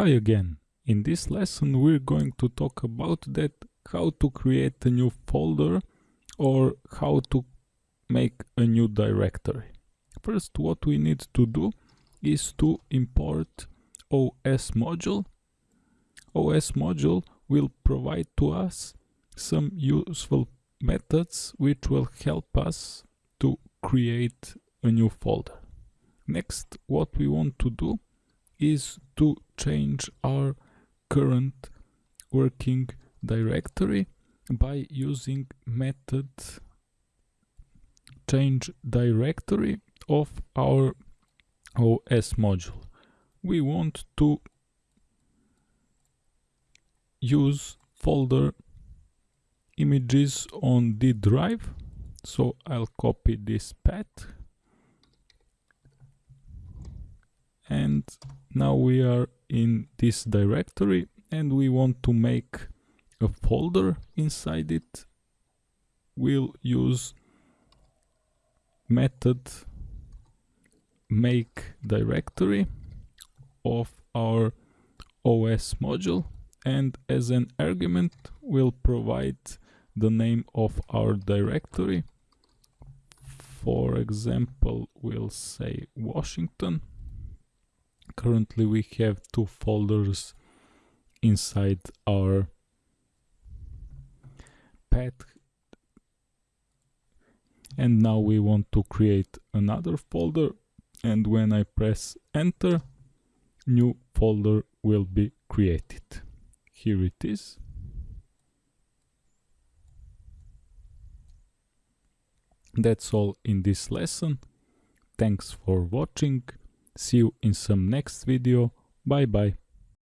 Hi again. In this lesson we're going to talk about that how to create a new folder or how to make a new directory. First what we need to do is to import OS module. OS module will provide to us some useful methods which will help us to create a new folder. Next what we want to do is to change our current working directory by using method change directory of our OS module. We want to use folder images on D drive so I'll copy this path and now we are in this directory and we want to make a folder inside it we'll use method make directory of our OS module and as an argument we'll provide the name of our directory. For example we'll say Washington currently we have two folders inside our path and now we want to create another folder. And when I press enter new folder will be created. Here it is. That's all in this lesson. Thanks for watching See you in some next video. Bye bye.